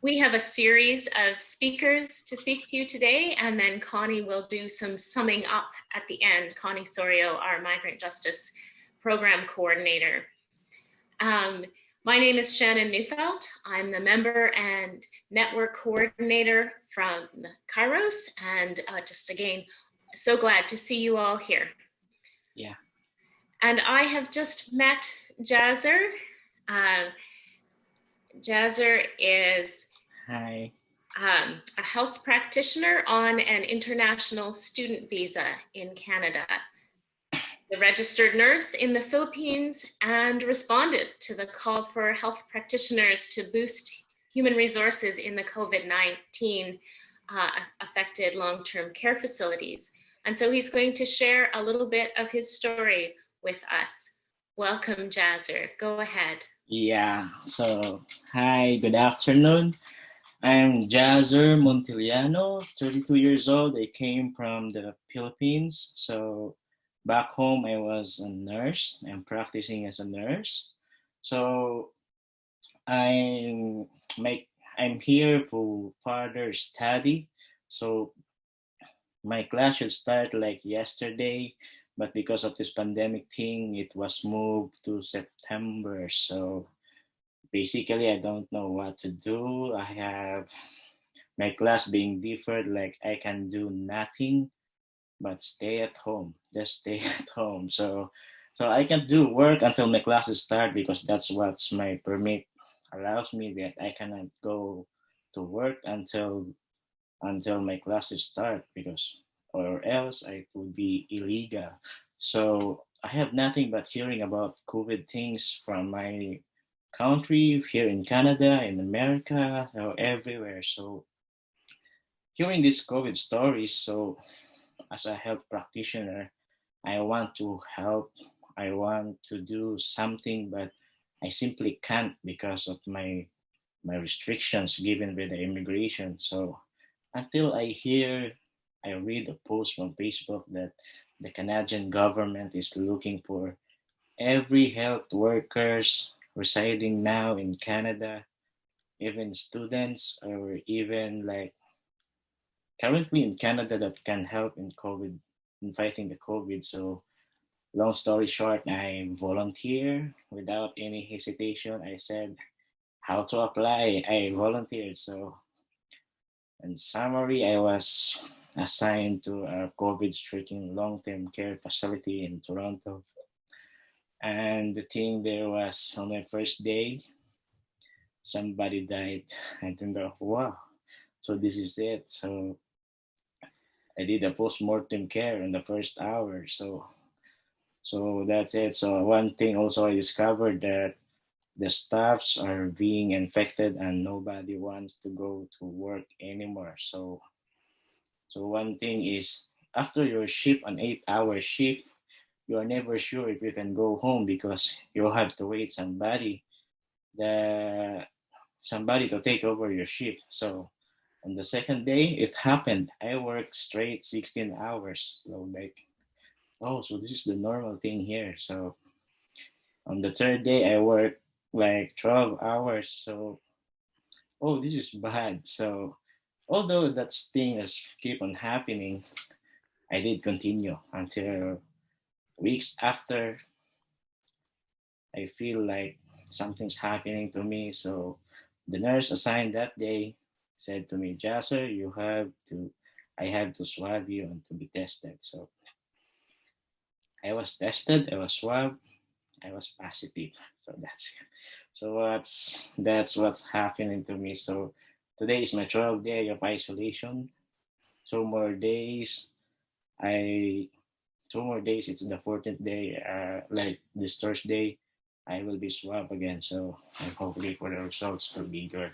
we have a series of speakers to speak to you today, and then Connie will do some summing up at the end. Connie Sorio, our Migrant Justice Program Coordinator. Um, my name is Shannon Neufeld. I'm the member and network coordinator from Kairos, and uh, just again, so glad to see you all here. Yeah. And I have just met Jazzer. Uh, Jazzer is Hi. Um, a health practitioner on an international student visa in Canada. The registered nurse in the Philippines and responded to the call for health practitioners to boost human resources in the COVID-19 uh, affected long-term care facilities. And so he's going to share a little bit of his story with us. Welcome, Jazzer. Go ahead. Yeah, so hi, good afternoon. I'm Jazzer Montiliano, 32 years old. I came from the Philippines. So back home, I was a nurse. I'm practicing as a nurse. So I'm, make, I'm here for further study. So my class should start like yesterday, but because of this pandemic thing, it was moved to September. So basically, I don't know what to do. I have my class being different, like I can do nothing but stay at home, just stay at home. So, so I can do work until my classes start because that's what my permit allows me that I cannot go to work until until my classes start because or else I would be illegal. So I have nothing but hearing about COVID things from my country, here in Canada, in America, or everywhere. So hearing these COVID stories, so as a health practitioner, I want to help, I want to do something, but I simply can't because of my my restrictions given by the immigration. So until I hear I read a post from Facebook that the Canadian government is looking for every health workers residing now in Canada, even students or even like currently in Canada that can help in COVID, in fighting the COVID. So long story short, I volunteer without any hesitation. I said how to apply. I volunteered. So in summary, I was assigned to a COVID-stricken long-term care facility in Toronto. And the thing there was on my first day, somebody died. I think, wow, so this is it. So I did a post-mortem care in the first hour. So, so that's it. So one thing also I discovered that the staffs are being infected and nobody wants to go to work anymore. So so one thing is after your shift, an eight hour shift, you are never sure if you can go home because you have to wait somebody the somebody to take over your shift. So on the second day, it happened. I worked straight 16 hours. So like, oh, so this is the normal thing here. So on the third day, I worked like 12 hours. So, oh, this is bad. So although that thing has keep on happening, I did continue until weeks after I feel like something's happening to me. So the nurse assigned that day said to me, Jazzer, you have to, I have to swab you and to be tested. So I was tested, I was swabbed, I was positive. So that's it. So what's that's what's happening to me. So Today is my 12th day of isolation. Two more days. I two more days. It's the 14th day. Uh, like this Thursday, I will be swabbed again. So I'm for the results to be good.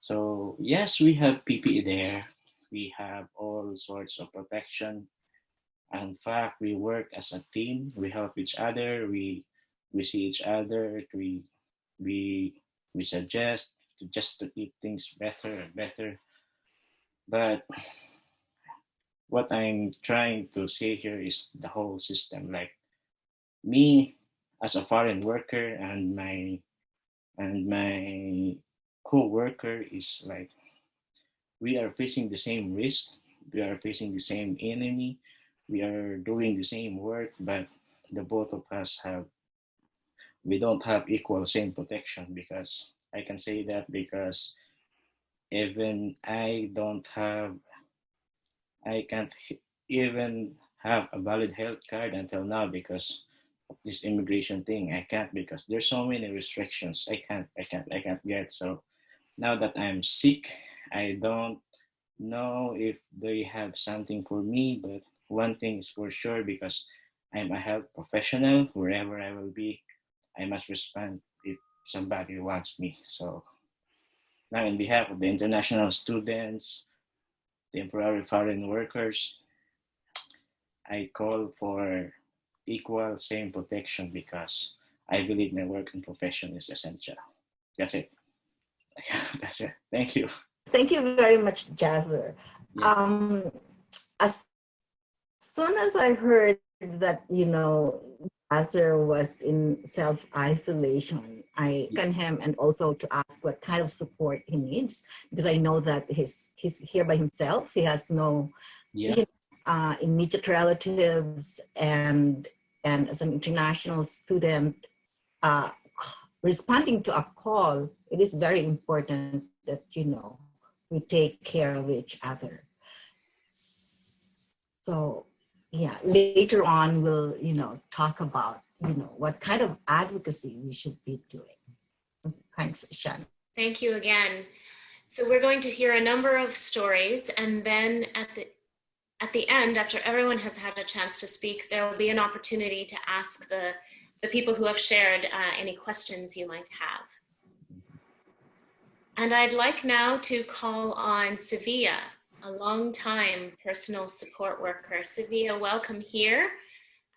So yes, we have PPE there. We have all sorts of protection. In fact, we work as a team. We help each other. We we see each other. We we we suggest to just to keep things better and better. But what I'm trying to say here is the whole system. Like me as a foreign worker and my and my co-worker is like we are facing the same risk we are facing the same enemy we are doing the same work but the both of us have we don't have equal same protection because i can say that because even i don't have i can't even have a valid health card until now because of this immigration thing. I can't because there's so many restrictions. I can't i can't i can't get. So now that i'm sick i don't know if they have something for me but one thing is for sure because I'm a health professional, wherever I will be, I must respond if somebody wants me. So now in behalf of the international students, temporary foreign workers, I call for equal same protection because I believe my work and profession is essential. That's it. That's it. Thank you. Thank you very much, Jazzer. Yeah. Um, as soon as I heard that, you know, Jazzer was in self-isolation, I yeah. can him and also to ask what kind of support he needs because I know that he's he's here by himself. He has no yeah. uh, immediate relatives and and as an international student, uh, responding to a call, it is very important that you know we take care of each other. So yeah, later on we'll, you know, talk about, you know, what kind of advocacy we should be doing. Thanks, Shan. Thank you again. So we're going to hear a number of stories and then at the at the end, after everyone has had a chance to speak, there will be an opportunity to ask the, the people who have shared uh, any questions you might have. And I'd like now to call on Sevilla, a long-time personal support worker. Sevilla, welcome here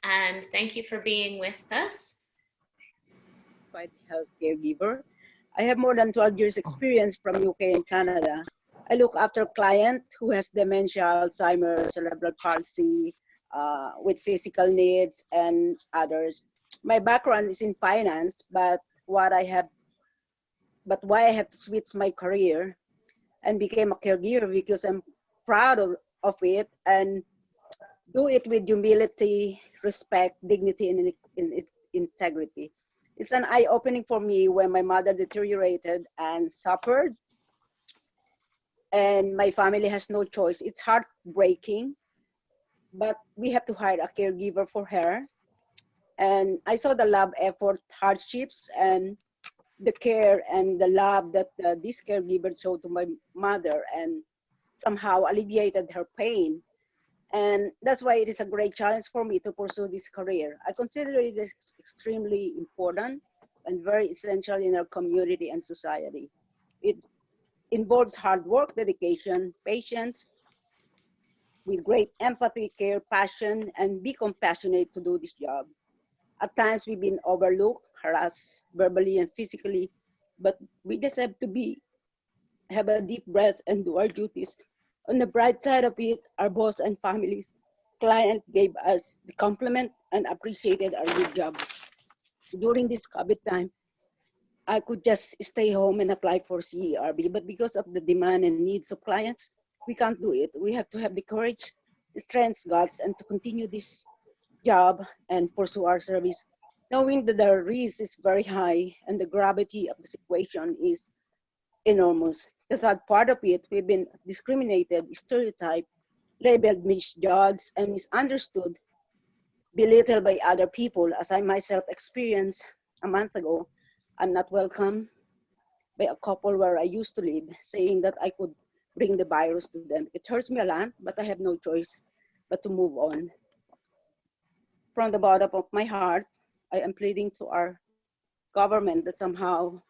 and thank you for being with us. Quite health caregiver. I have more than 12 years experience from UK and Canada. I look after a client who has dementia, Alzheimer's, cerebral palsy, uh, with physical needs and others. My background is in finance, but what I have but why I have to switch my career and became a caregiver because I'm proud of, of it and do it with humility, respect, dignity, and in, in, integrity. It's an eye-opening for me when my mother deteriorated and suffered and my family has no choice. It's heartbreaking, but we have to hire a caregiver for her. And I saw the love, effort, hardships, and the care and the love that uh, this caregiver showed to my mother and somehow alleviated her pain. And that's why it is a great challenge for me to pursue this career. I consider it extremely important and very essential in our community and society. It involves hard work, dedication, patience, with great empathy, care, passion, and be compassionate to do this job. At times we've been overlooked harassed verbally and physically, but we deserve to be, have a deep breath and do our duties. On the bright side of it, our boss and families, client gave us the compliment and appreciated our good job. During this COVID time, I could just stay home and apply for CERB, but because of the demand and needs of clients, we can't do it. We have to have the courage, strength, guts, and to continue this job and pursue our service knowing that the risk is very high and the gravity of the situation is enormous. The sad part of it, we've been discriminated, stereotyped, labeled, misjudged, and misunderstood, belittled by other people, as I myself experienced a month ago. I'm not welcome by a couple where I used to live, saying that I could bring the virus to them. It hurts me a lot, but I have no choice but to move on. From the bottom of my heart, I am pleading to our government that somehow,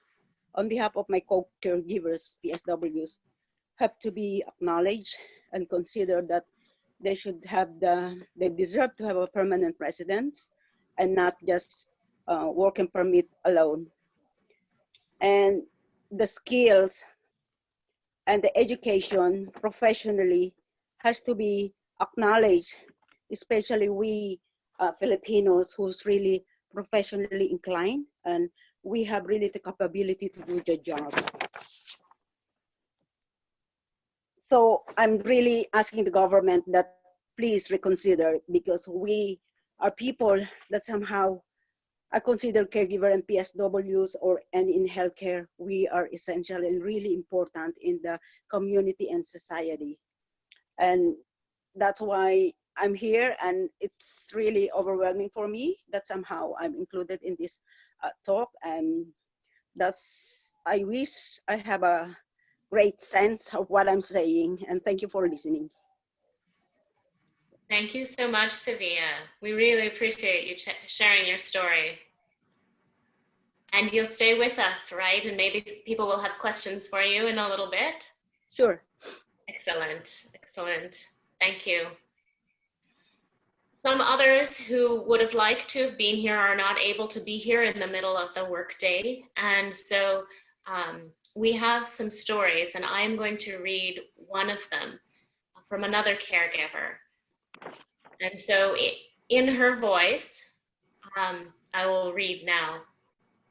on behalf of my co-caregivers, PSWs, have to be acknowledged and consider that they should have the, they deserve to have a permanent residence and not just uh, working permit alone. And the skills and the education professionally has to be acknowledged, especially we uh, Filipinos who's really professionally inclined and we have really the capability to do the job. So I'm really asking the government that please reconsider because we are people that somehow I consider caregiver and PSWs or and in healthcare, we are essential and really important in the community and society. And that's why I'm here and it's really overwhelming for me that somehow I'm included in this uh, talk and that's, I wish I have a great sense of what I'm saying and thank you for listening. Thank you so much, Sevilla. We really appreciate you sharing your story. And you'll stay with us, right? And maybe people will have questions for you in a little bit. Sure. Excellent, excellent. Thank you. Some others who would have liked to have been here are not able to be here in the middle of the workday. And so um, we have some stories and I'm going to read one of them from another caregiver. And so in her voice, um, I will read now.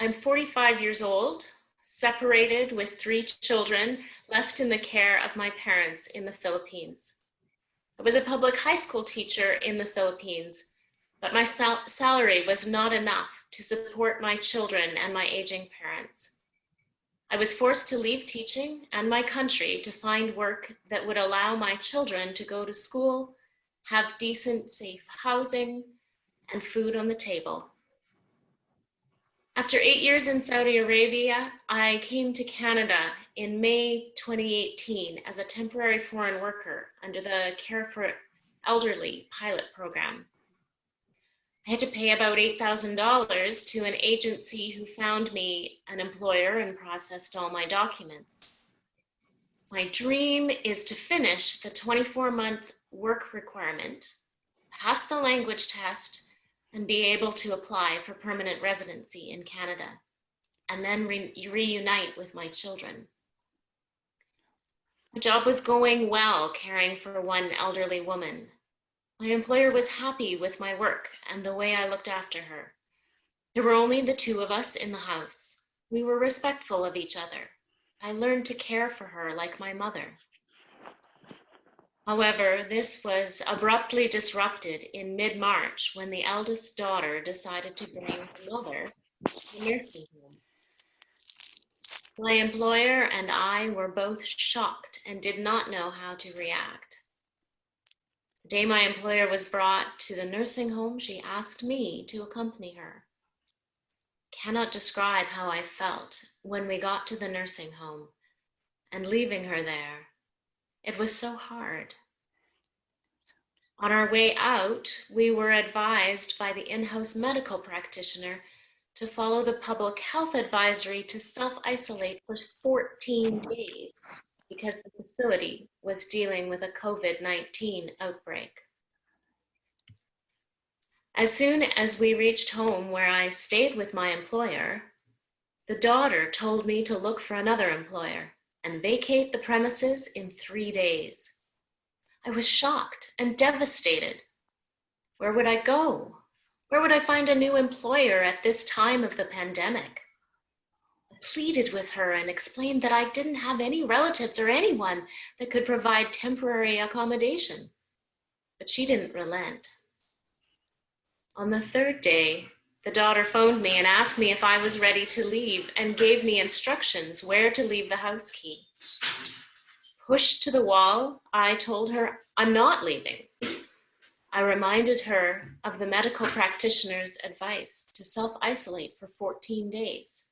I'm 45 years old, separated with three children, left in the care of my parents in the Philippines. I was a public high school teacher in the Philippines, but my sal salary was not enough to support my children and my aging parents. I was forced to leave teaching and my country to find work that would allow my children to go to school, have decent, safe housing, and food on the table. After eight years in Saudi Arabia, I came to Canada in May 2018 as a temporary foreign worker under the Care for Elderly pilot program. I had to pay about $8,000 to an agency who found me an employer and processed all my documents. My dream is to finish the 24 month work requirement, pass the language test, and be able to apply for permanent residency in Canada, and then re reunite with my children. My job was going well, caring for one elderly woman. My employer was happy with my work and the way I looked after her. There were only the two of us in the house. We were respectful of each other. I learned to care for her like my mother. However, this was abruptly disrupted in mid-March when the eldest daughter decided to bring her mother to the nursing home. My employer and I were both shocked and did not know how to react. The day my employer was brought to the nursing home, she asked me to accompany her. Cannot describe how I felt when we got to the nursing home and leaving her there it was so hard. On our way out, we were advised by the in-house medical practitioner to follow the public health advisory to self-isolate for 14 days because the facility was dealing with a COVID-19 outbreak. As soon as we reached home where I stayed with my employer, the daughter told me to look for another employer and vacate the premises in three days. I was shocked and devastated. Where would I go? Where would I find a new employer at this time of the pandemic? I pleaded with her and explained that I didn't have any relatives or anyone that could provide temporary accommodation, but she didn't relent. On the third day, the daughter phoned me and asked me if I was ready to leave and gave me instructions where to leave the house key. Pushed to the wall, I told her I'm not leaving. I reminded her of the medical practitioner's advice to self-isolate for 14 days.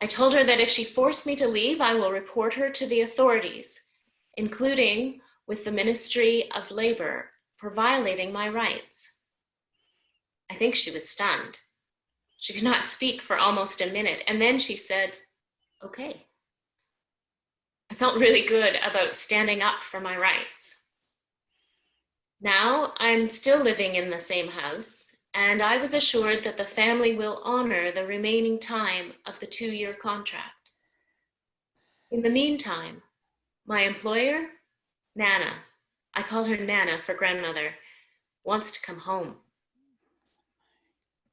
I told her that if she forced me to leave, I will report her to the authorities, including with the Ministry of Labor for violating my rights. I think she was stunned. She could not speak for almost a minute, and then she said, okay. I felt really good about standing up for my rights. Now I'm still living in the same house, and I was assured that the family will honor the remaining time of the two-year contract. In the meantime, my employer, Nana, I call her Nana for grandmother, wants to come home.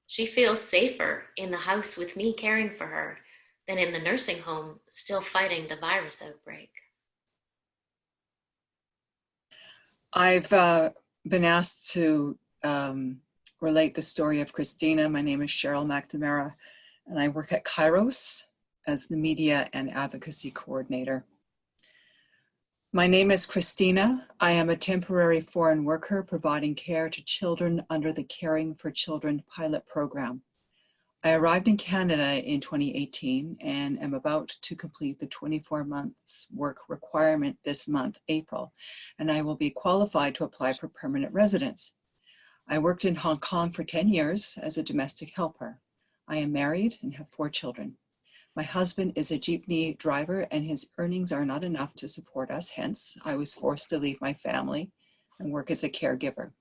She feels safer in the house with me caring for her than in the nursing home still fighting the virus outbreak. I've uh, been asked to um, relate the story of Christina. My name is Cheryl McNamara, and I work at Kairos as the Media and Advocacy Coordinator. My name is Christina. I am a temporary foreign worker providing care to children under the Caring for Children pilot program. I arrived in Canada in 2018 and am about to complete the 24 months work requirement this month, April, and I will be qualified to apply for permanent residence. I worked in Hong Kong for 10 years as a domestic helper. I am married and have four children. My husband is a jeepney driver and his earnings are not enough to support us. Hence, I was forced to leave my family and work as a caregiver.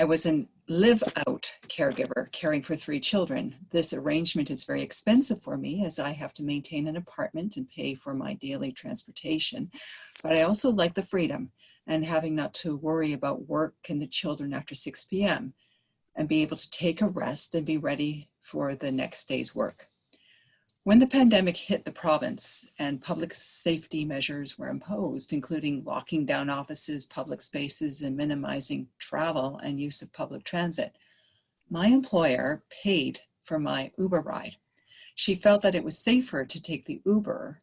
I was a live out caregiver caring for three children. This arrangement is very expensive for me as I have to maintain an apartment and pay for my daily transportation. But I also like the freedom and having not to worry about work and the children after 6 p.m. and be able to take a rest and be ready for the next day's work. When the pandemic hit the province and public safety measures were imposed, including locking down offices, public spaces, and minimizing travel and use of public transit, my employer paid for my Uber ride. She felt that it was safer to take the Uber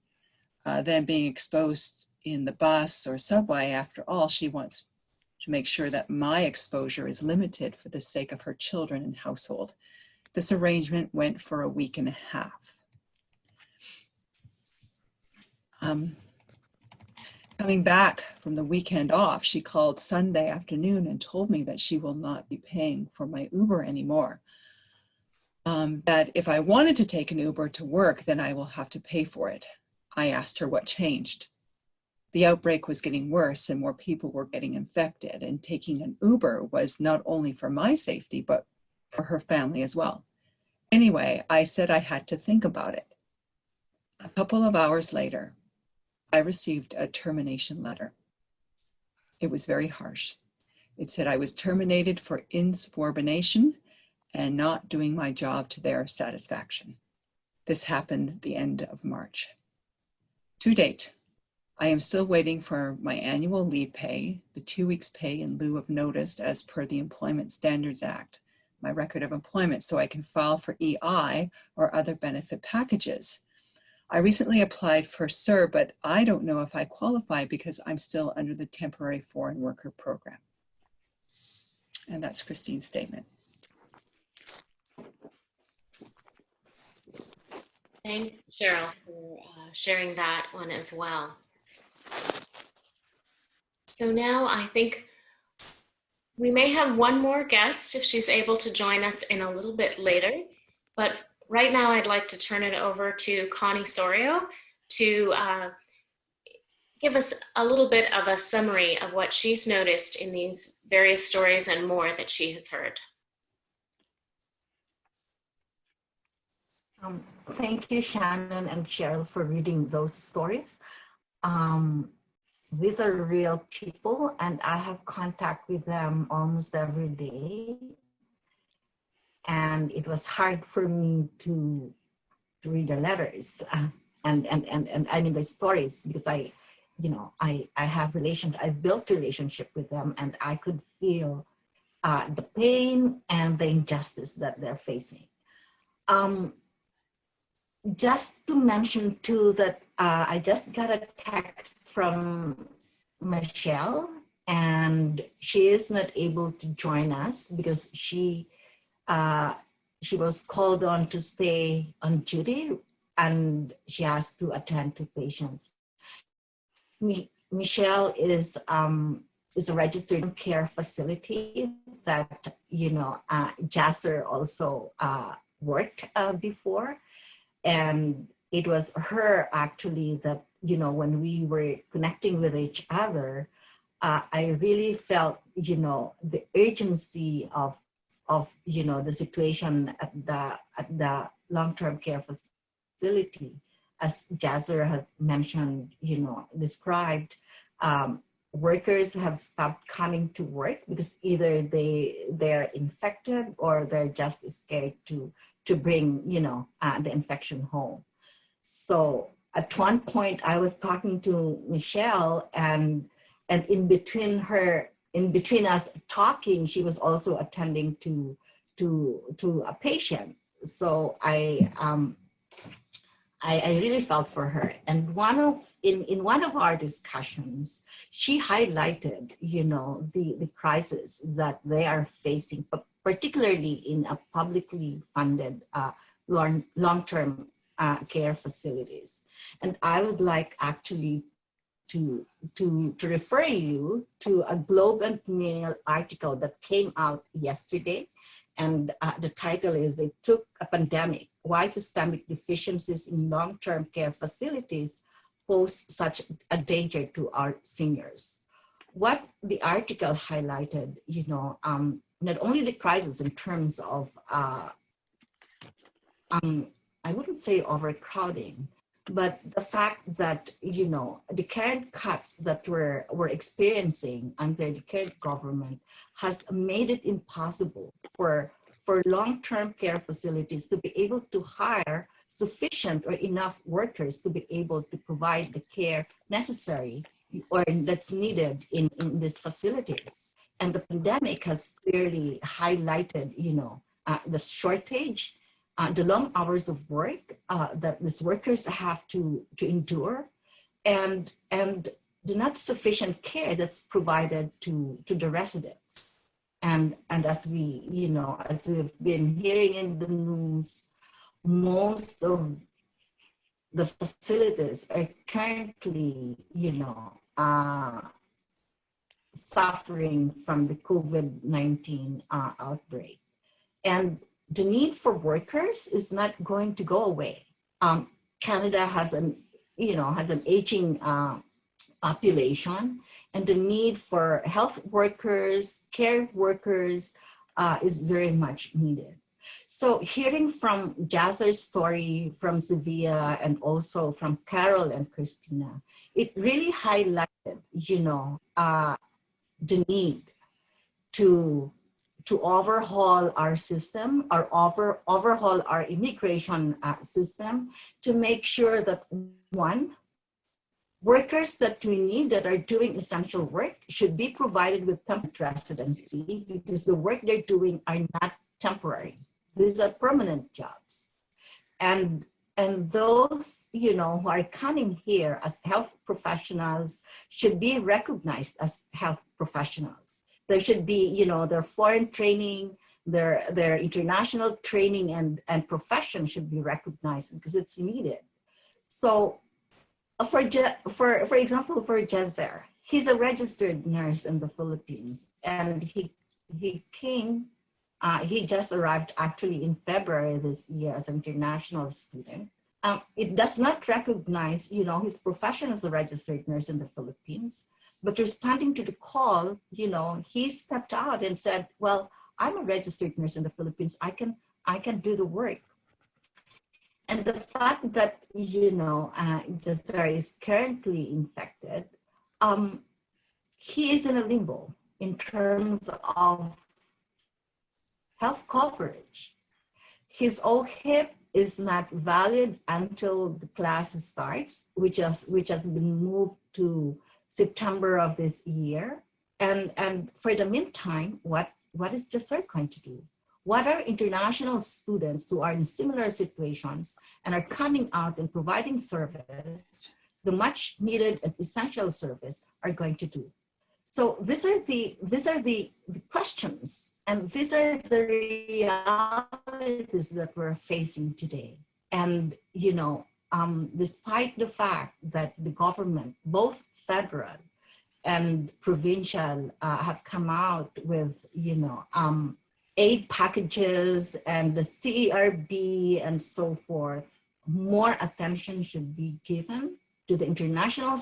uh, than being exposed in the bus or subway. After all, she wants to make sure that my exposure is limited for the sake of her children and household. This arrangement went for a week and a half. Um, coming back from the weekend off, she called Sunday afternoon and told me that she will not be paying for my Uber anymore. Um, that if I wanted to take an Uber to work, then I will have to pay for it. I asked her what changed. The outbreak was getting worse and more people were getting infected and taking an Uber was not only for my safety, but for her family as well. Anyway, I said I had to think about it. A couple of hours later, I received a termination letter. It was very harsh. It said I was terminated for insubordination and not doing my job to their satisfaction. This happened the end of March. To date, I am still waiting for my annual leave pay, the two weeks pay in lieu of notice as per the Employment Standards Act, my record of employment so I can file for EI or other benefit packages. I recently applied for CER, but I don't know if I qualify because I'm still under the temporary foreign worker program. And that's Christine's statement. Thanks, Cheryl, for uh, sharing that one as well. So now I think we may have one more guest if she's able to join us in a little bit later. But right now I'd like to turn it over to Connie Sorio to uh, give us a little bit of a summary of what she's noticed in these various stories and more that she has heard. Um, thank you, Shannon and Cheryl, for reading those stories. Um, these are real people, and I have contact with them almost every day and it was hard for me to, to read the letters uh, and, and, and, and I mean the stories because I, you know, I, I have relations, I built a relationship with them and I could feel uh, the pain and the injustice that they're facing. Um, just to mention too that uh, I just got a text from Michelle and she is not able to join us because she uh, she was called on to stay on duty and she has to attend to patients. Mi Michelle is um, is a registered care facility that you know uh, Jazzer also uh, worked uh, before, and it was her actually that you know when we were connecting with each other, uh, I really felt you know the urgency of of you know the situation at the at the long-term care facility. As Jazzer has mentioned you know described um, workers have stopped coming to work because either they they're infected or they're just scared to to bring you know uh, the infection home. So at one point I was talking to Michelle and and in between her, in between us talking, she was also attending to, to, to a patient. So I, um, I, I really felt for her. And one of, in, in one of our discussions, she highlighted, you know, the, the crisis that they are facing, particularly in a publicly funded uh, long, long-term uh, care facilities. And I would like actually to, to, to refer you to a Globe and Mail article that came out yesterday. And uh, the title is, It Took a Pandemic, Why Systemic Deficiencies in Long-Term Care Facilities Pose Such a Danger to Our Seniors. What the article highlighted, you know, um, not only the crisis in terms of, uh, um, I wouldn't say overcrowding, but the fact that you know the current cuts that we're we're experiencing under the current government has made it impossible for for long-term care facilities to be able to hire sufficient or enough workers to be able to provide the care necessary or that's needed in, in these facilities. And the pandemic has clearly highlighted, you know, uh, the shortage uh, the long hours of work uh, that these workers have to, to endure and, and the not sufficient care that's provided to, to the residents. And, and as we, you know, as we've been hearing in the news, most of the facilities are currently, you know, uh, suffering from the COVID-19 uh, outbreak. And the need for workers is not going to go away. Um, Canada has an, you know, has an aging uh, population and the need for health workers, care workers uh, is very much needed. So hearing from Jazzer's story from Sevilla and also from Carol and Christina, it really highlighted, you know, uh, the need to to overhaul our system, or over, overhaul our immigration uh, system to make sure that one, workers that we need that are doing essential work should be provided with permanent residency because the work they're doing are not temporary. These are permanent jobs. And, and those, you know, who are coming here as health professionals should be recognized as health professionals there should be, you know, their foreign training, their, their international training and, and profession should be recognized because it's needed. So uh, for, for, for example, for Jazzer, he's a registered nurse in the Philippines and he, he came, uh, he just arrived actually in February this year as an international student. Um, it does not recognize, you know, his profession as a registered nurse in the Philippines. But responding to the call, you know, he stepped out and said, well, I'm a registered nurse in the Philippines. I can, I can do the work. And the fact that, you know, uh, is currently infected, um, he is in a limbo in terms of health coverage. His OHIP is not valid until the class starts, which has, which has been moved to September of this year. And, and for the meantime, what, what is Jazzer going to do? What are international students who are in similar situations and are coming out and providing service, the much needed and essential service are going to do? So these are the, these are the, the questions and these are the realities that we're facing today. And, you know, um, despite the fact that the government, both federal and provincial uh, have come out with, you know, um, aid packages and the CERB and so forth, more attention should be given to the international,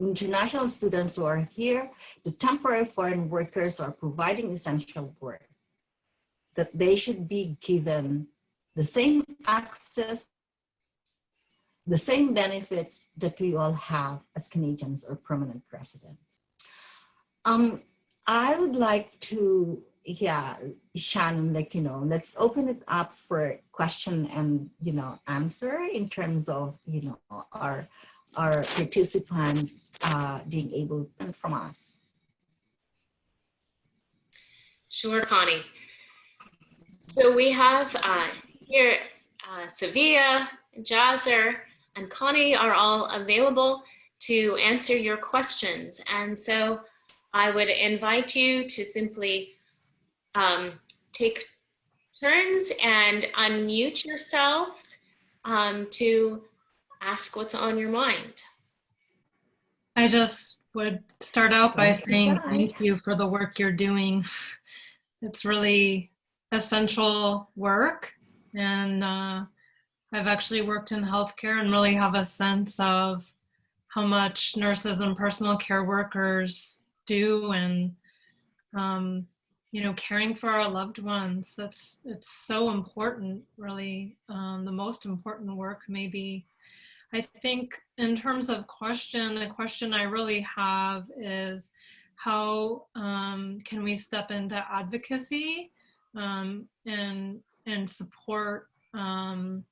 international students who are here, the temporary foreign workers are providing essential work, that they should be given the same access the same benefits that we all have as Canadians or permanent residents. Um, I would like to, yeah, Shannon, like, you know, let's open it up for question and, you know, answer in terms of, you know, our, our participants uh, being able to from us. Sure, Connie. So we have uh, here uh, Sevilla, Jazzer, and Connie are all available to answer your questions. And so I would invite you to simply um, take turns and unmute yourselves um, to ask what's on your mind. I just would start out by saying thank you for the work you're doing. It's really essential work. And uh, I've actually worked in healthcare and really have a sense of how much nurses and personal care workers do and um, you know caring for our loved ones. That's it's so important really um, the most important work maybe. I think in terms of question, the question I really have is how um, can we step into advocacy um, and and support um,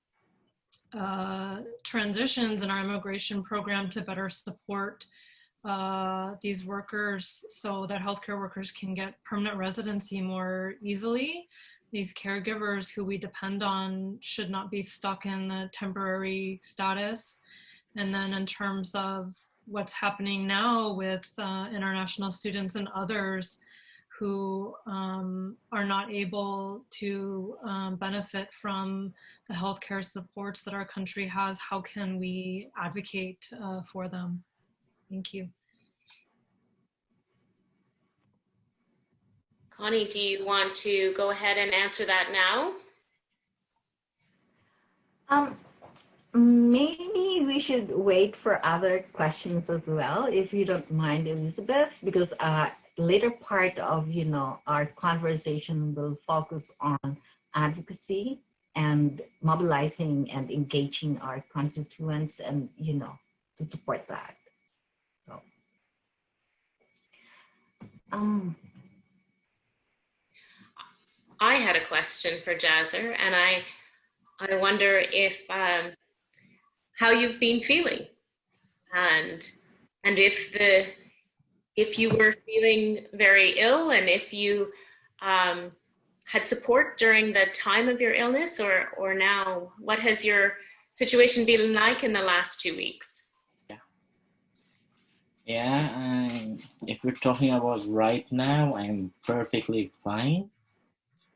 uh, transitions in our immigration program to better support uh, these workers so that healthcare workers can get permanent residency more easily these caregivers who we depend on should not be stuck in a temporary status. And then in terms of what's happening now with uh, international students and others who um, are not able to um, benefit from the healthcare supports that our country has, how can we advocate uh, for them? Thank you. Connie, do you want to go ahead and answer that now? Um, maybe we should wait for other questions as well, if you don't mind, Elizabeth, because uh, later part of you know our conversation will focus on advocacy and mobilizing and engaging our constituents, and you know to support that. So, um, I had a question for Jazzer, and I I wonder if um, how you've been feeling, and and if the if you were feeling very ill, and if you um, had support during the time of your illness, or or now, what has your situation been like in the last two weeks? Yeah, um, if we're talking about right now, I'm perfectly fine.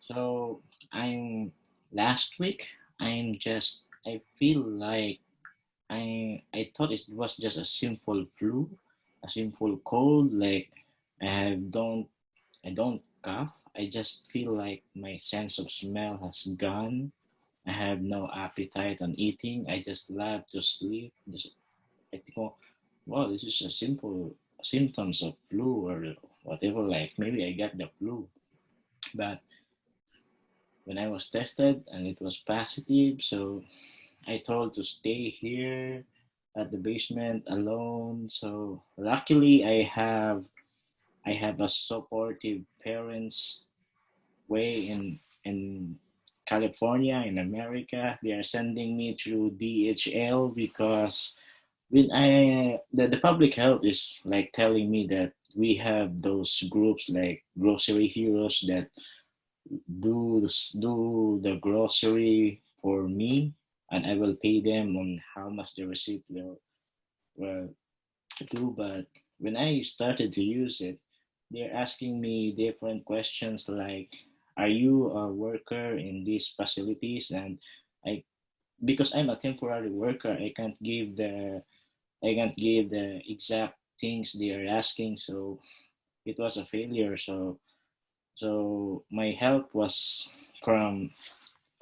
So I'm last week. I'm just I feel like I I thought it was just a simple flu, a simple cold. Like I don't I don't cough. I just feel like my sense of smell has gone. I have no appetite on eating. I just love to sleep. I think, oh, well, this is a simple symptoms of flu or whatever. Like maybe I got the flu, but when I was tested and it was positive, so I told to stay here at the basement alone. So luckily I have I have a supportive parents way in in California in America. They are sending me through DHL because when I the, the public health is like telling me that we have those groups like grocery heroes that do do the grocery for me and I will pay them on how much the receipt will, will do. But when I started to use it, they're asking me different questions like, are you a worker in these facilities? And I, because I'm a temporary worker, I can't give the, I can't give the exact things they are asking. So it was a failure. So so my help was from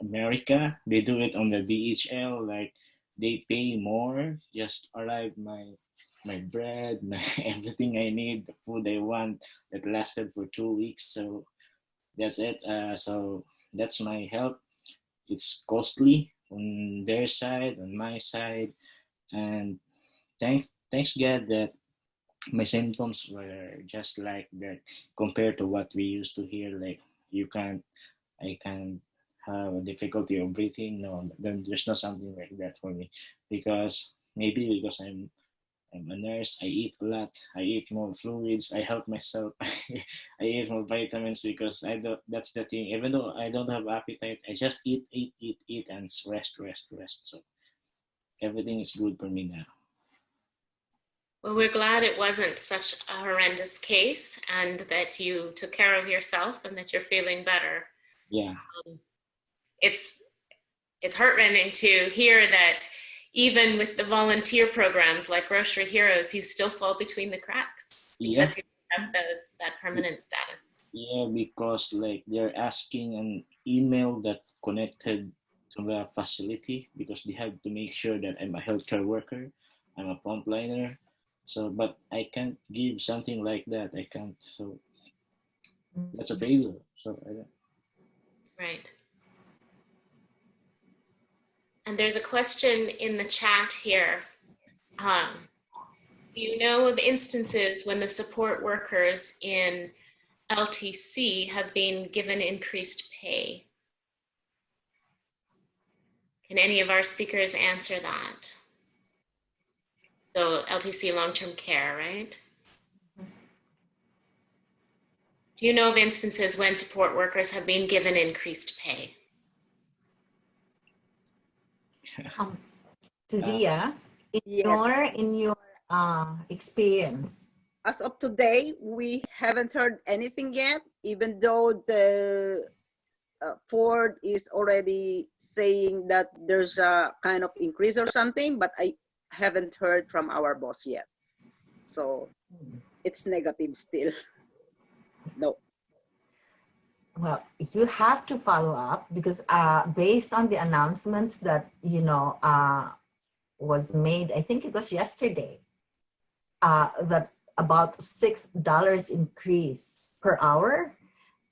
America. They do it on the DHL, like they pay more, just arrive my my bread, my everything I need, the food I want that lasted for two weeks. So that's it. Uh, so that's my help. It's costly on their side, on my side, and thanks thanks God that my symptoms were just like that compared to what we used to hear like you can't i can have a difficulty of breathing no there's not something like that for me because maybe because i'm I'm a nurse. I eat a lot. I eat more fluids. I help myself. I eat more vitamins because I don't. That's the thing. Even though I don't have appetite, I just eat, eat, eat, eat, and rest, rest, rest. So everything is good for me now. Well, we're glad it wasn't such a horrendous case and that you took care of yourself and that you're feeling better. Yeah. Um, it's it's heartrending to hear that even with the volunteer programs like Grocery Heroes, you still fall between the cracks Yeah. because you have those that permanent status. Yeah, because like they're asking an email that connected to the facility because they have to make sure that I'm a healthcare worker, I'm a frontliner. So, but I can't give something like that. I can't. So that's a failure. So I don't. Right. And there's a question in the chat here. Um, do you know of instances when the support workers in LTC have been given increased pay? Can any of our speakers answer that? So LTC long-term care, right? Do you know of instances when support workers have been given increased pay? Um, Sevilla, in Yes. your in your uh, experience, As of today, we haven't heard anything yet, even though the uh, Ford is already saying that there's a kind of increase or something, but I haven't heard from our boss yet. So it's negative still. No. Well, you have to follow up because uh, based on the announcements that you know uh, was made, I think it was yesterday, uh, that about six dollars increase per hour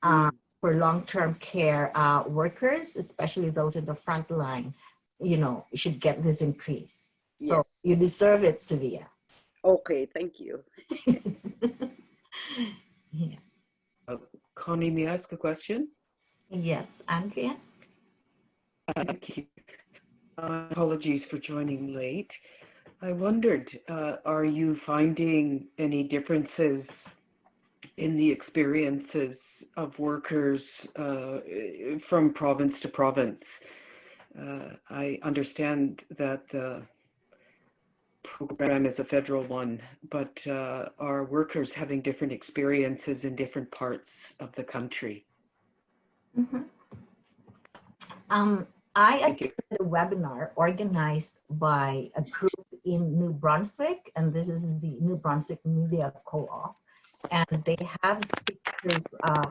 uh, for long-term care uh, workers, especially those in the front line. You know, should get this increase. So Yes. you deserve it, Sevilla. Okay, thank you. yeah. Connie, may I ask a question? Yes, Andrea. Thank you. Uh, apologies for joining late. I wondered, uh, are you finding any differences in the experiences of workers uh, from province to province? Uh, I understand that the program is a federal one, but uh, are workers having different experiences in different parts of the country? Mhm. Um, I attended a webinar organized by a group in New Brunswick, and this is the New Brunswick Media Co-op. And they have speakers uh,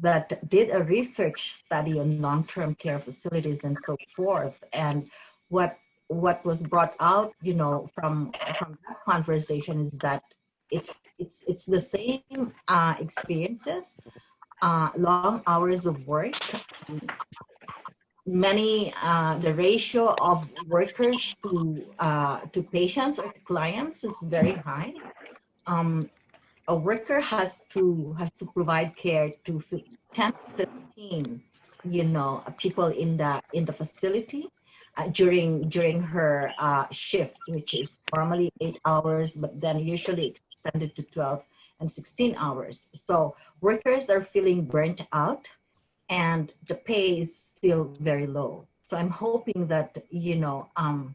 that did a research study on long-term care facilities and so forth. And what what was brought out, you know, from from that conversation is that it's it's it's the same uh, experiences, uh, long hours of work, many uh, the ratio of workers to uh, to patients or to clients is very high. Um, a worker has to has to provide care to fif- 10 to 15 you know people in the in the facility uh, during during her uh, shift which is normally eight hours but then usually extended to 12 and 16 hours so workers are feeling burnt out and the pay is still very low. So I'm hoping that, you know, um,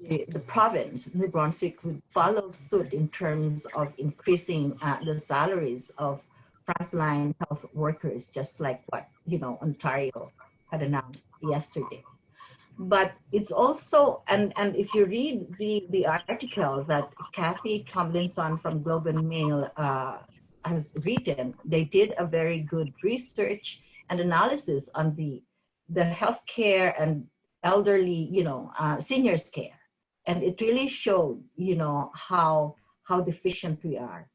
the, the province, New Brunswick, would follow suit in terms of increasing uh, the salaries of frontline health workers, just like what, you know, Ontario had announced yesterday. But it's also, and, and if you read the, the article that Kathy Tomlinson from Globe and Mail uh, has written, they did a very good research and analysis on the the healthcare and elderly, you know, uh, seniors care, and it really showed, you know, how how deficient we are,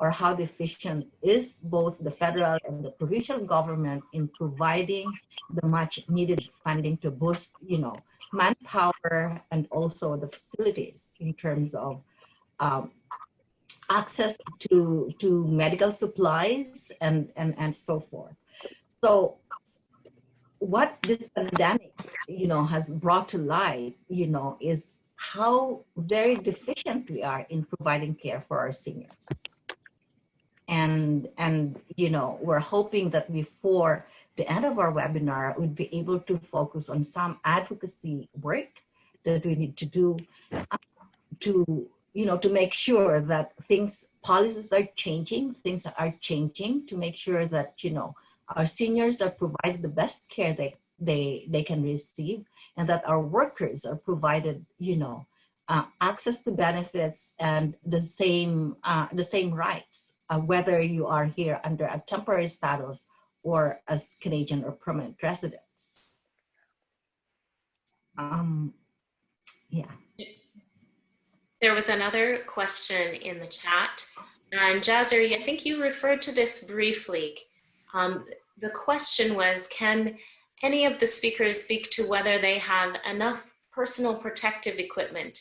or how deficient is both the federal and the provincial government in providing the much needed funding to boost, you know, manpower and also the facilities in terms of um, access to to medical supplies and and and so forth so what this pandemic you know has brought to light you know is how very deficient we are in providing care for our seniors. And, and you know, we're hoping that before the end of our webinar, we'd be able to focus on some advocacy work that we need to do uh, to, you know, to make sure that things, policies are changing, things are changing to make sure that, you know, our seniors are provided the best care they, they, they can receive and that our workers are provided, you know, uh, access to benefits and the same, uh, the same rights, uh, whether you are here under a temporary status or as Canadian or permanent residents. Um, yeah. There was another question in the chat. And Jazzer, I think you referred to this briefly. Um, the question was, can any of the speakers speak to whether they have enough personal protective equipment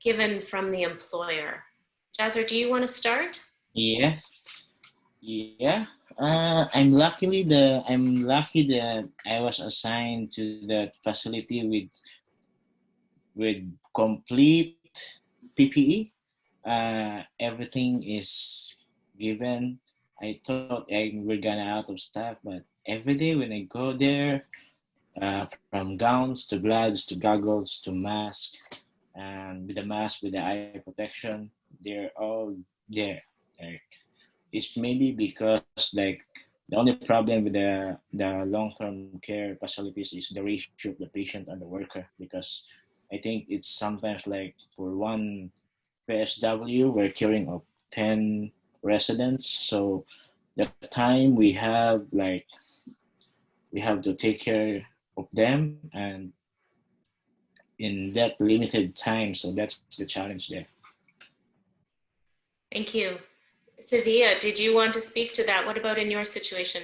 given from the employer? Jazzer, do you want to start? Yeah. Yeah. Uh, I'm luckily the I'm lucky that I was assigned to that facility with with complete PPE. Uh, everything is given. I thought I we're gonna out of stock, but every day when I go there, uh, from gowns to gloves to goggles to mask, and with the mask with the eye protection, they're all there. Like it's maybe because like the only problem with the the long-term care facilities is the ratio of the patient and the worker because I think it's sometimes like for one PSW we're caring of 10 residents. So the time we have like we have to take care of them and in that limited time. So that's the challenge there. Thank you. Sevilla, did you want to speak to that? What about in your situation?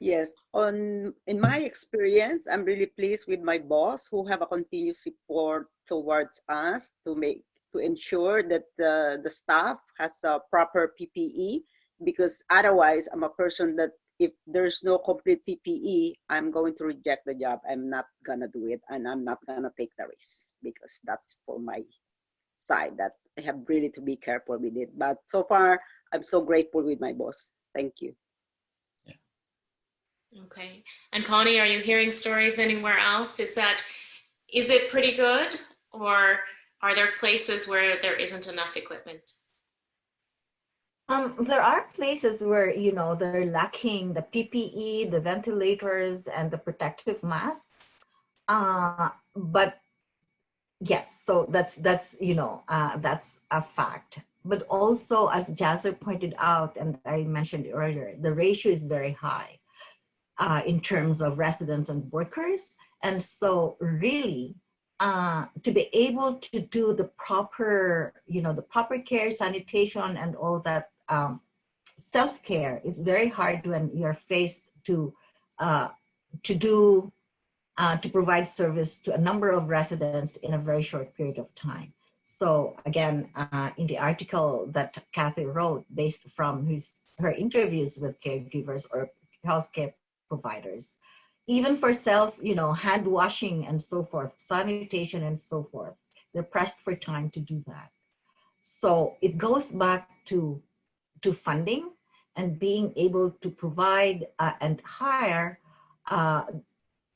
Yes, on in my experience, I'm really pleased with my boss who have a continuous support towards us to make to ensure that the, the staff has a proper PPE because otherwise I'm a person that if there's no complete PPE, I'm going to reject the job. I'm not gonna do it and I'm not gonna take the risk because that's for my side that I have really to be careful with it. But so far, I'm so grateful with my boss. Thank you. Okay. And Connie, are you hearing stories anywhere else? Is that, is it pretty good? Or are there places where there isn't enough equipment? Um, there are places where, you know, they're lacking the PPE, the ventilators, and the protective masks. Uh, but yes, so that's, that's you know, uh, that's a fact. But also, as Jazzer pointed out, and I mentioned earlier, the ratio is very high uh, in terms of residents and workers. And so really, uh, to be able to do the proper, you know, the proper care, sanitation, and all that um, self-care, it's very hard when you're faced to uh, to do uh, to provide service to a number of residents in a very short period of time. So again, uh, in the article that Kathy wrote, based from his her interviews with caregivers or healthcare providers, even for self, you know, hand washing and so forth, sanitation and so forth, they're pressed for time to do that. So it goes back to to funding and being able to provide uh, and hire uh,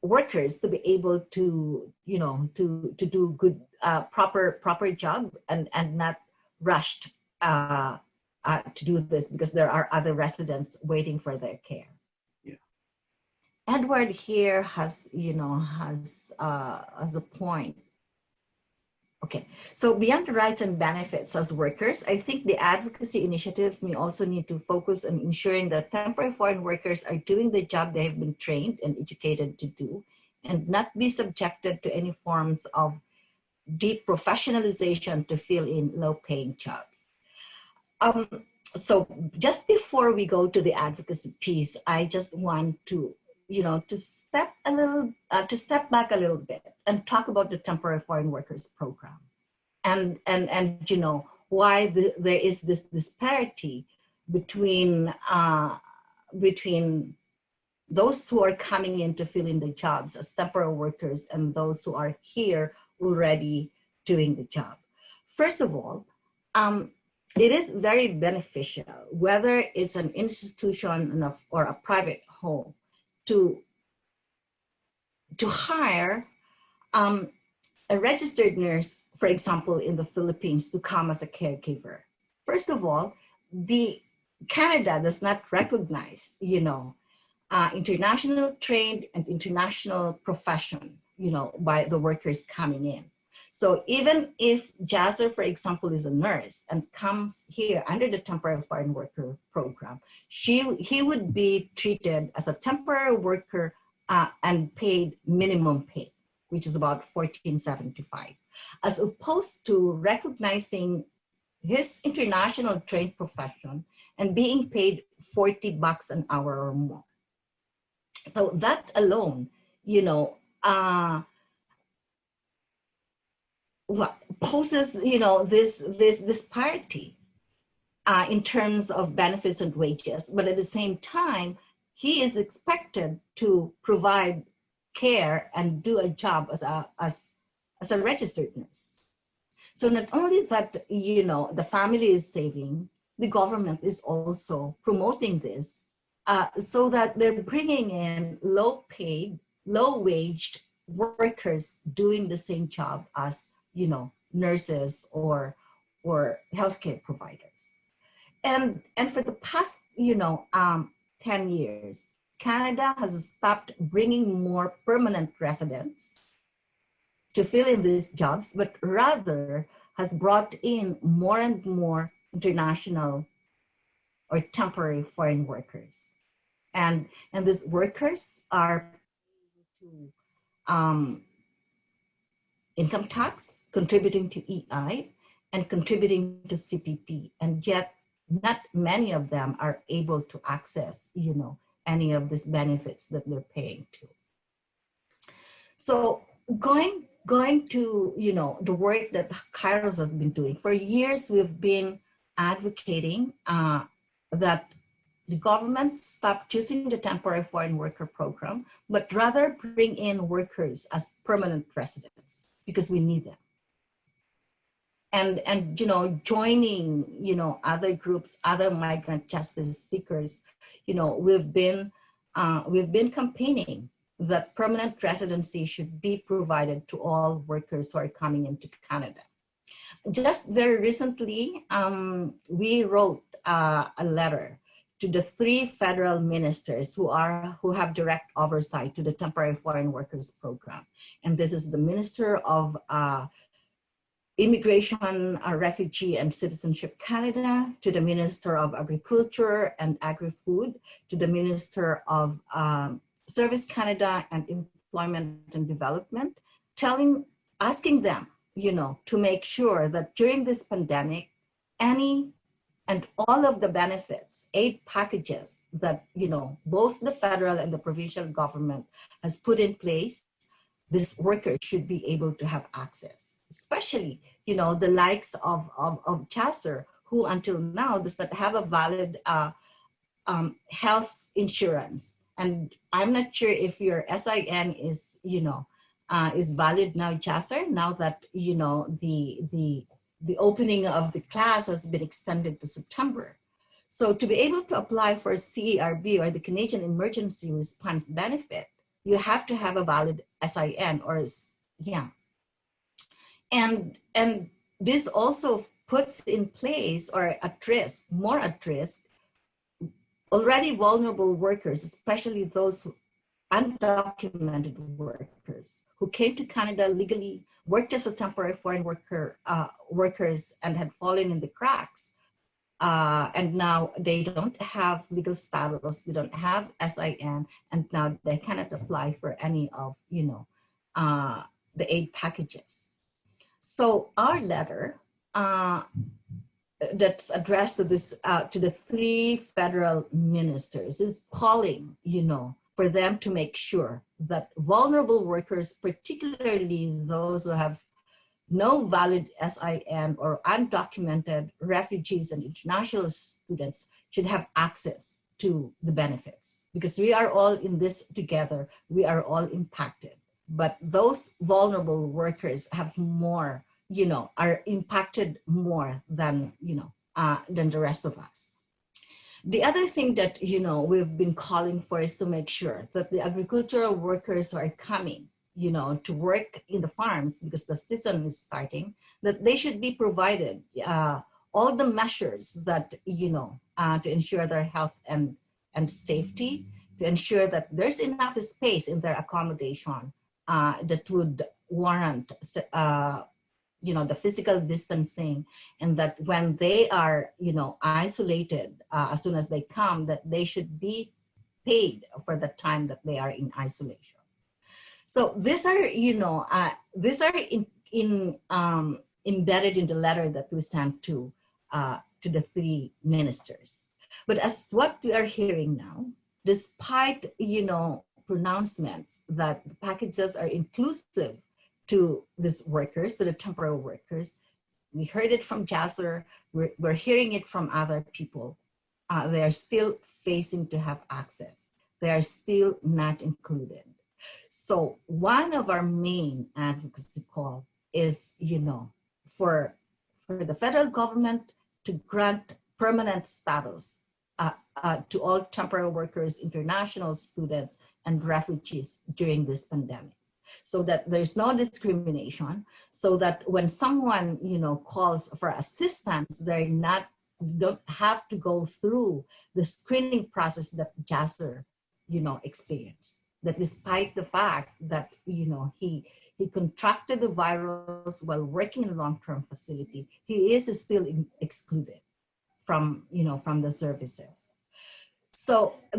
workers to be able to, you know, to to do good, uh, proper proper job and and not rushed uh, uh, to do this because there are other residents waiting for their care. Yeah. Edward here has, you know, has uh, as a point Okay, so beyond the rights and benefits as workers, I think the advocacy initiatives may also need to focus on ensuring that temporary foreign workers are doing the job they have been trained and educated to do and not be subjected to any forms of deprofessionalization to fill in low paying jobs. Um, so just before we go to the advocacy piece, I just want to, you know, to step a little, uh, to step back a little bit and talk about the temporary foreign workers program. And, and, and you know, why the, there is this disparity between, uh, between those who are coming in to fill in the jobs as temporary workers and those who are here already doing the job. First of all, um, it is very beneficial, whether it's an institution or a private home, to, to hire um, a registered nurse, for example, in the Philippines to come as a caregiver. First of all, the Canada does not recognize, you know, uh, international trained and international profession, you know, by the workers coming in. So even if Jazzer, for example, is a nurse and comes here under the temporary foreign worker program, she, he would be treated as a temporary worker uh, and paid minimum pay, which is about 1475, as opposed to recognizing his international trained profession and being paid 40 bucks an hour or more. So that alone, you know, uh, poses, you know, this this disparity uh, in terms of benefits and wages, but at the same time, he is expected to provide care and do a job as a as as a registered nurse. So not only that, you know, the family is saving, the government is also promoting this uh, so that they're bringing in low paid, low waged workers doing the same job as, you know, nurses or, or healthcare providers. And, and for the past, you know, um, 10 years, Canada has stopped bringing more permanent residents to fill in these jobs, but rather has brought in more and more international or temporary foreign workers and and these workers are to um, income tax, contributing to EI, and contributing to CPP, and yet not many of them are able to access, you know, any of these benefits that they're paying to. So going going to, you know, the work that Kairos has been doing for years, we've been advocating uh, that the government stop choosing the temporary foreign worker program, but rather bring in workers as permanent residents because we need them. And, and you know, joining, you know, other groups, other migrant justice seekers, you know, we've been, uh, we've been campaigning that permanent residency should be provided to all workers who are coming into Canada. Just very recently, um, we wrote uh, a letter to the three federal ministers who are who have direct oversight to the temporary foreign workers program and this is the minister of uh, immigration uh, refugee and citizenship canada to the minister of agriculture and agri-food to the minister of um, service canada and employment and development telling asking them you know to make sure that during this pandemic any and all of the benefits, aid packages that, you know, both the federal and the provincial government has put in place, this worker should be able to have access, especially, you know, the likes of, of, of Jazzer, who until now does not have a valid uh, um, health insurance. And I'm not sure if your SIN is, you know, uh, is valid now, Jazzer, now that, you know, the, the the opening of the class has been extended to September. So to be able to apply for CERB or the Canadian Emergency Response Benefit, you have to have a valid SIN or yeah. And, and this also puts in place or at risk, more at risk, already vulnerable workers, especially those undocumented workers who came to Canada legally worked as a temporary foreign worker uh, workers and had fallen in the cracks. Uh, and now they don't have legal status, they don't have SIN, and now they cannot apply for any of, you know, uh, the aid packages. So our letter uh, that's addressed to this, uh, to the three federal ministers is calling, you know, for them to make sure that vulnerable workers, particularly those who have no valid SIN or undocumented refugees and international students should have access to the benefits because we are all in this together. We are all impacted, but those vulnerable workers have more you know, are impacted more than, you know, uh, than the rest of us. The other thing that, you know, we've been calling for is to make sure that the agricultural workers are coming, you know, to work in the farms because the season is starting, that they should be provided uh, all the measures that, you know, uh, to ensure their health and, and safety, to ensure that there's enough space in their accommodation uh, that would warrant, uh, you know, the physical distancing and that when they are, you know, isolated uh, as soon as they come, that they should be paid for the time that they are in isolation. So these are, you know, uh, these are in, in um, embedded in the letter that we sent to uh, to the three ministers. But as what we are hearing now, despite, you know, pronouncements that the packages are inclusive to these workers, to the temporary workers, we heard it from Jazzer, we're, we're hearing it from other people. Uh, they are still facing to have access. They are still not included. So one of our main advocacy call is, you know, for, for the federal government to grant permanent status uh, uh, to all temporary workers, international students, and refugees during this pandemic. So that there's no discrimination so that when someone you know calls for assistance they're not don't have to go through the screening process that Jazzer you know experienced. That despite the fact that you know he he contracted the virus while working in a long-term facility he is still in, excluded from you know from the services so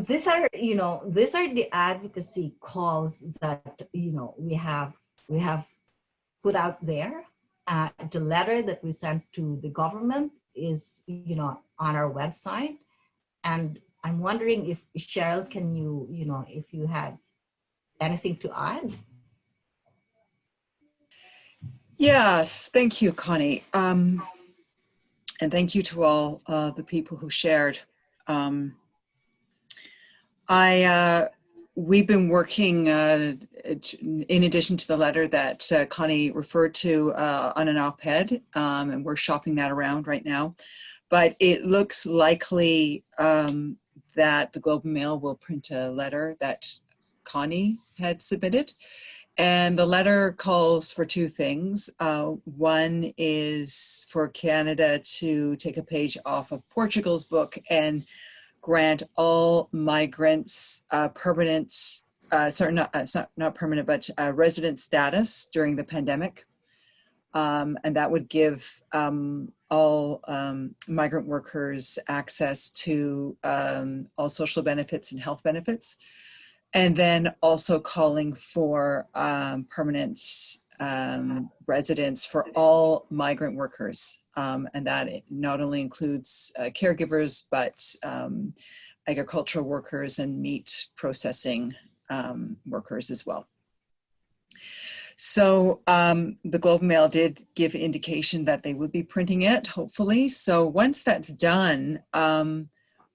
these are you know these are the advocacy calls that you know we have we have put out there uh, the letter that we sent to the government is you know on our website and i'm wondering if cheryl can you you know if you had anything to add Yes, thank you, Connie. Um, and thank you to all uh, the people who shared. Um, I, uh, we've been working uh, in addition to the letter that uh, Connie referred to uh, on an op-ed, um, and we're shopping that around right now. But it looks likely um, that the Globe and Mail will print a letter that Connie had submitted. And the letter calls for two things. Uh, one is for Canada to take a page off of Portugal's book and grant all migrants uh, permanent, uh, sorry, not, uh, not, permanent, but uh, resident status during the pandemic. Um, and that would give um, all um, migrant workers access to um, all social benefits and health benefits and then also calling for um, permanent um, residence for all migrant workers. Um, and that not only includes uh, caregivers, but um, agricultural workers and meat processing um, workers as well. So um, the Globe and Mail did give indication that they would be printing it, hopefully. So once that's done,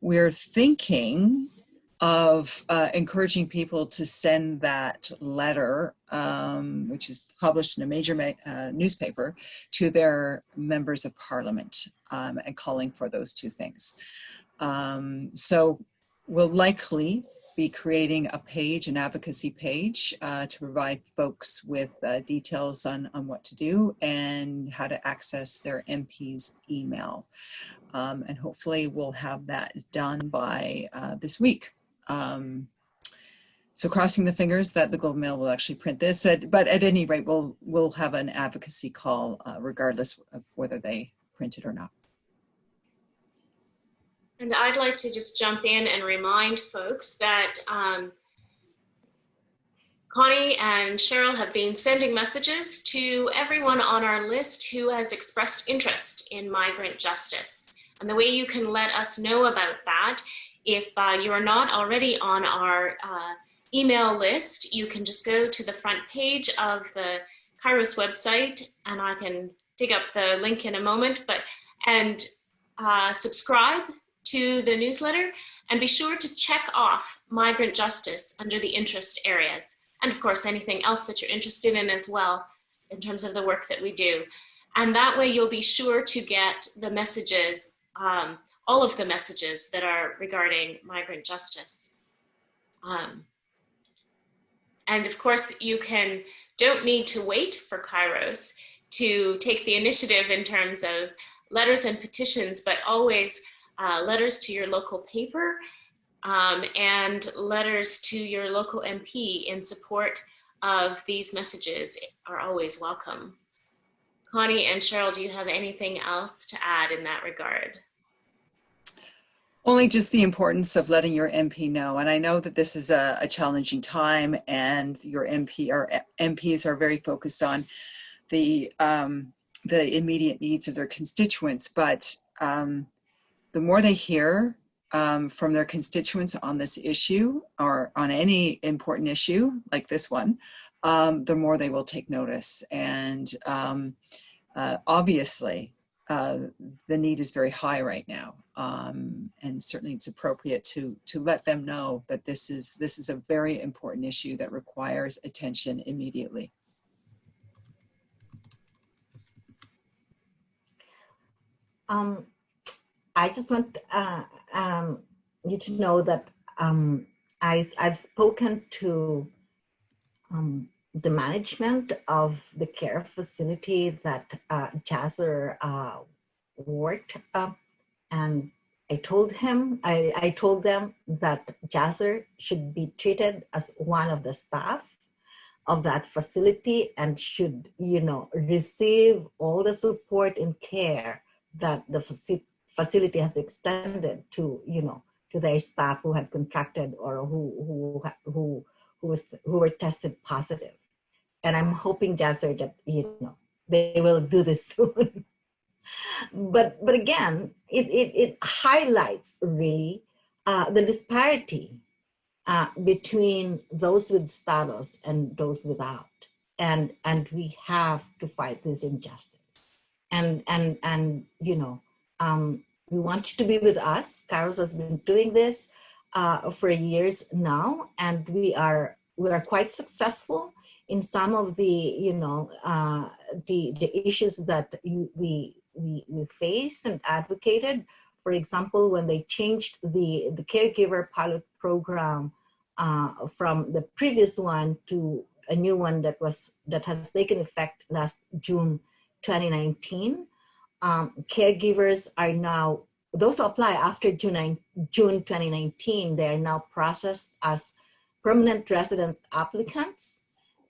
we're thinking of uh, encouraging people to send that letter, um, which is published in a major uh, newspaper, to their members of parliament um, and calling for those two things. Um, so we'll likely be creating a page, an advocacy page, uh, to provide folks with uh, details on, on what to do and how to access their MP's email. Um, and hopefully we'll have that done by uh, this week. Um, so crossing the fingers that the Globe Mail will actually print this, but at any rate, we'll, we'll have an advocacy call uh, regardless of whether they print it or not. And I'd like to just jump in and remind folks that um, Connie and Cheryl have been sending messages to everyone on our list who has expressed interest in migrant justice. And the way you can let us know about that if uh, you are not already on our uh, email list, you can just go to the front page of the Kairos website, and I can dig up the link in a moment, but and uh, subscribe to the newsletter and be sure to check off migrant justice under the interest areas. And of course, anything else that you're interested in as well in terms of the work that we do. And that way you'll be sure to get the messages, um, all of the messages that are regarding migrant justice. Um, and of course, you can don't need to wait for Kairos to take the initiative in terms of letters and petitions, but always uh, letters to your local paper um, and letters to your local MP in support of these messages are always welcome. Connie and Cheryl, do you have anything else to add in that regard? Only just the importance of letting your MP know. And I know that this is a, a challenging time and your MP or MPs are very focused on the, um, the immediate needs of their constituents. But um, the more they hear um, from their constituents on this issue or on any important issue like this one, um, the more they will take notice. And um, uh, obviously, uh, the need is very high right now. Um, and certainly it's appropriate to, to let them know that this is, this is a very important issue that requires attention immediately. Um, I just want uh, um, you to know that um, I, I've spoken to um, the management of the care facility that uh, Jazzer uh, worked. And I told him, I, I told them that Jazzer should be treated as one of the staff of that facility and should, you know, receive all the support and care that the facility has extended to, you know, to their staff who had contracted or who, who, who, who, was, who were tested positive. And I'm hoping, Jazzer, that you know they will do this soon. But but again, it, it, it highlights really uh, the disparity uh, between those with status and those without. And and we have to fight this injustice. And and and you know, um, we want you to be with us. Kairos has been doing this uh, for years now, and we are we are quite successful in some of the, you know, uh, the, the issues that you, we, we, we faced and advocated. For example, when they changed the, the caregiver pilot program uh, from the previous one to a new one that was that has taken effect last June 2019. Um, caregivers are now, those who apply after June, June 2019, they are now processed as permanent resident applicants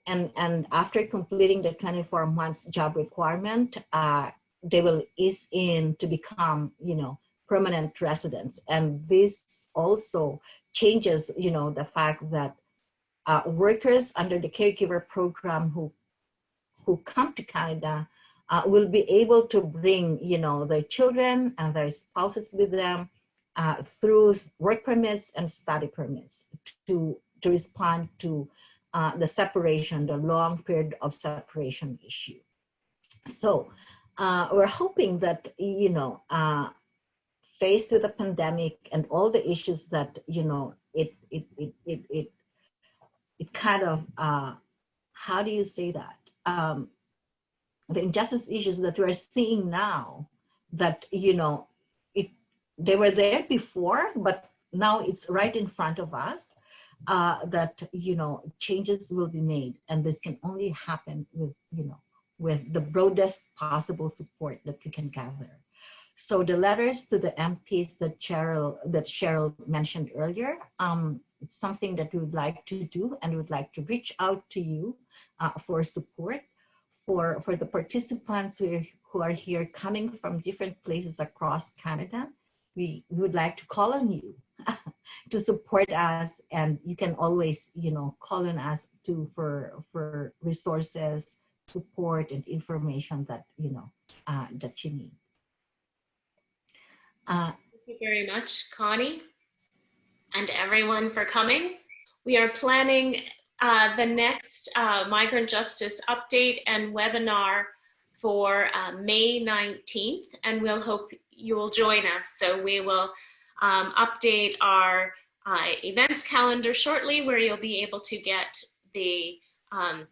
and, and after completing the 24 months job requirement, uh, they will ease in to become, you know, permanent residents. And this also changes, you know, the fact that uh, workers under the caregiver program who, who come to Canada uh, will be able to bring, you know, their children and their spouses with them uh, through work permits and study permits to, to respond to uh, the separation, the long period of separation issue. So uh, we're hoping that, you know, uh, faced with the pandemic and all the issues that, you know, it, it, it, it, it, it kind of, uh, how do you say that? Um, the injustice issues that we're seeing now that, you know, it, they were there before, but now it's right in front of us uh, that, you know, changes will be made. And this can only happen with, you know, with the broadest possible support that we can gather. So the letters to the MPs that Cheryl, that Cheryl mentioned earlier, um, it's something that we would like to do and would like to reach out to you uh, for support for, for the participants who are, who are here coming from different places across Canada. We, we would like to call on you to support us and you can always you know call on us to for for resources support and information that you know uh, that you need. Uh, thank you very much connie and everyone for coming. We are planning uh, the next uh, migrant justice update and webinar for uh, May 19th and we'll hope you will join us. So we will um, update our uh, events calendar shortly where you'll be able to get the um,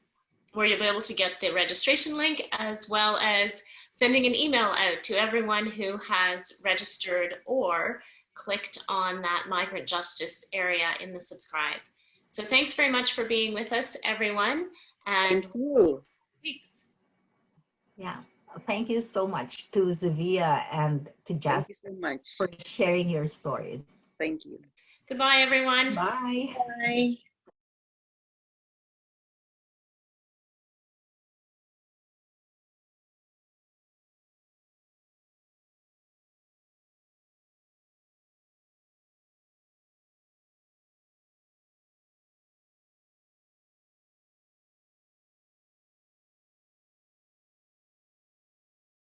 where you'll be able to get the registration link as well as sending an email out to everyone who has registered or clicked on that migrant justice area in the subscribe. So thanks very much for being with us, everyone. And Thank you. weeks. Yeah. Thank you so much to Zavia and to Thank you so much. for sharing your stories. Thank you. Goodbye, everyone. Bye. Bye.